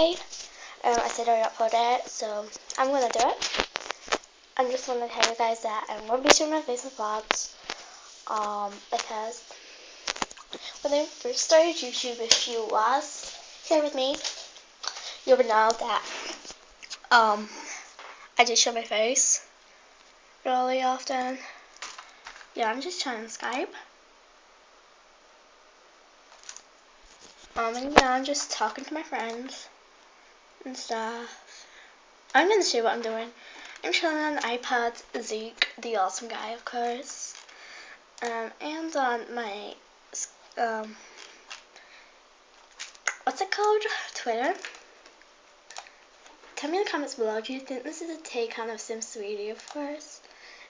today. Um, I said I would upload it, so I'm going to do it. I just want to tell you guys that going to be showing my face in vlogs. Um, because when I first started YouTube, if you was here with me, you would know that um, I just show my face really often. Yeah, I'm just trying to Skype. Um, and yeah, I'm just talking to my friends and stuff. I'm gonna show you what I'm doing. I'm chilling on iPod Zeke, the awesome guy, of course. Um, and on my, um, what's it called? Twitter. Tell me in the comments below, do you think this is a take on of Sim Sweetie, of course?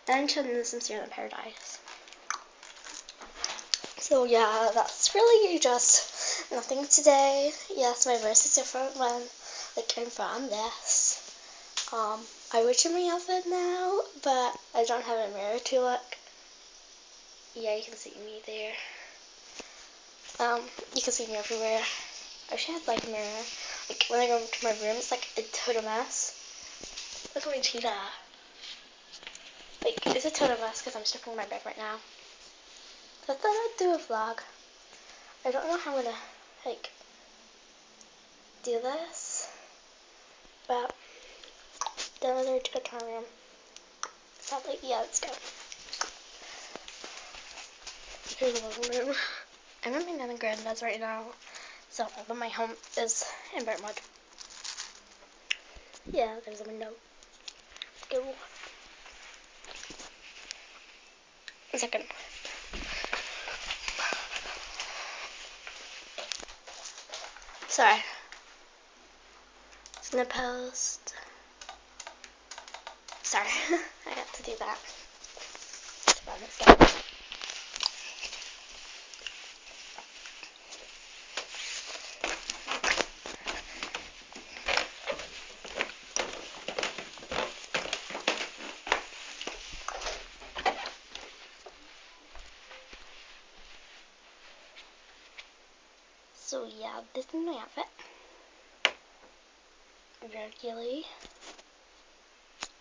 And I'm in the Sims Zero Paradise. So yeah, that's really just nothing today. Yes, my voice is different when like I'm from this. Um, I wish in my outfit now, but I don't have a mirror to look. Yeah, you can see me there. Um, you can see me everywhere. I wish I had like a mirror. Like when I go to my room, it's like a total mess. Look at my cheetah. Like, it's a total mess because I'm stuck in my bed right now. So I thought I'd do a vlog. I don't know how I'm gonna, like, do this. But, then I to go to my room. Probably, yeah, let's go. Here's the living room. I'm in my nan and granddad's right now. So, but my home is in Brentwood. Yeah, there's a window. Go. A second. Sorry. Snip post. Sorry, I got to do that. So yeah, this is my outfit. Regularly.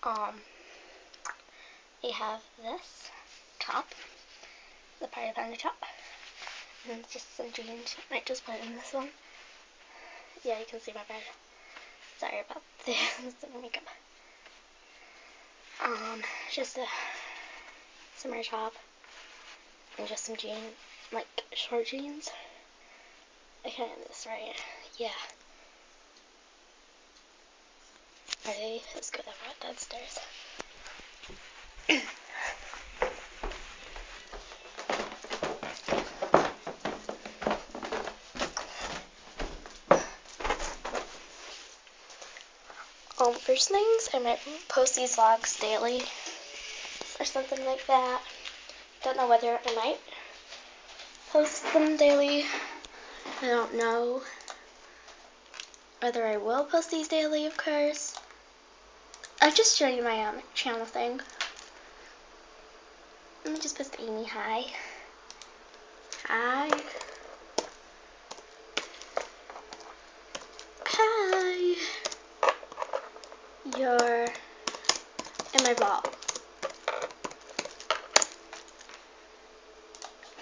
Um, we have this top, the Party Panda top, and just some jeans. I Might just put in this one. Yeah, you can see my bed. Sorry about this makeup. Um, just a summer top and just some jeans, like short jeans. I can't this right. Yeah. Ready? Let's go downstairs. um, first things, I might post these vlogs daily or something like that. Don't know whether I might post them daily. I don't know whether I will post these daily, of course. I'll just show you my um, channel thing. Let me just post Amy hi. Hi. Hi. You're in my vlog.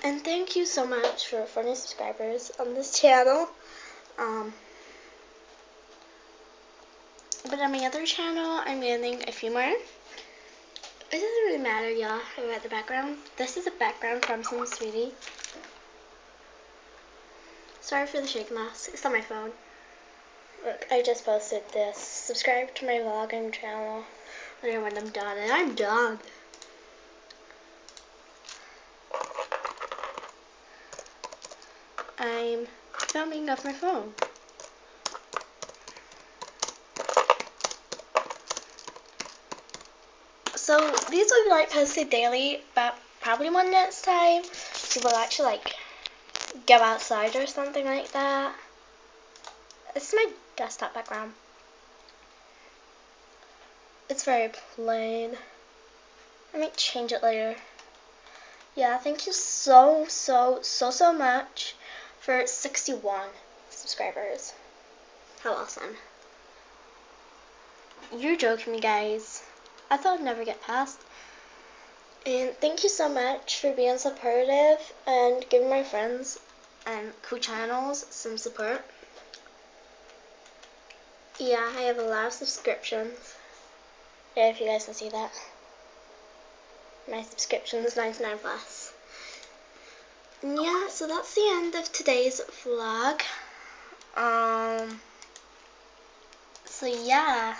And thank you so much for 40 subscribers on this channel. Um, but on my other channel, I'm getting a few more. It doesn't really matter, y'all, about the background. This is a background from some Sweetie. Sorry for the shake mask. It's on my phone. Look, I just posted this. Subscribe to my vlogging channel when I'm done. And I'm done. I'm filming off my phone. So these will be like posted daily, but probably one next time we will actually like go outside or something like that. This is my desktop background. It's very plain. I might change it later. Yeah, thank you so, so, so, so much for 61 subscribers. How awesome. You're joking me, guys. I thought I'd never get past. And thank you so much for being supportive and giving my friends and cool channels some support. Yeah, I have a lot of subscriptions. Yeah, if you guys can see that. My subscription is 99 plus. And yeah, so that's the end of today's vlog. Um, so yeah,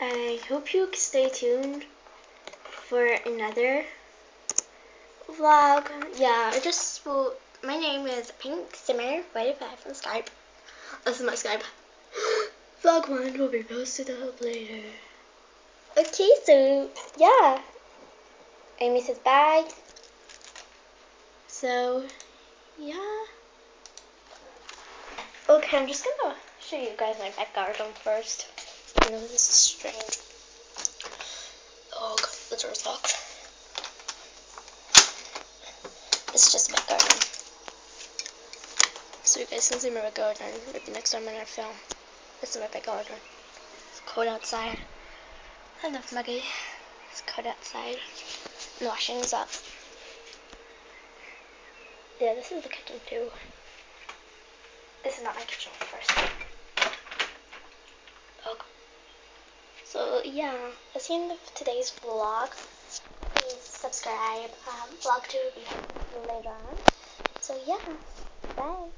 I hope you stay tuned for another vlog. Yeah, I just will, my name is Pink Simmer 45 on Skype. This is my Skype. Vlog 1 will be posted up later. Okay, so yeah. Amy says bye. So, yeah. Okay, I'm just gonna show you guys my back garden first. Know this is strange. Oh, God, the door's locked. It's just my garden. So you guys can see my garden. Maybe next time when I film. This is my back garden. It's cold outside. I love Maggie. It's cold outside. The washing's up. Yeah, this is the kitchen too. This is not my kitchen first. Oh, okay. So yeah, that's the end of today's vlog. Please subscribe. Um, vlog 2 will be later on. So yeah, bye.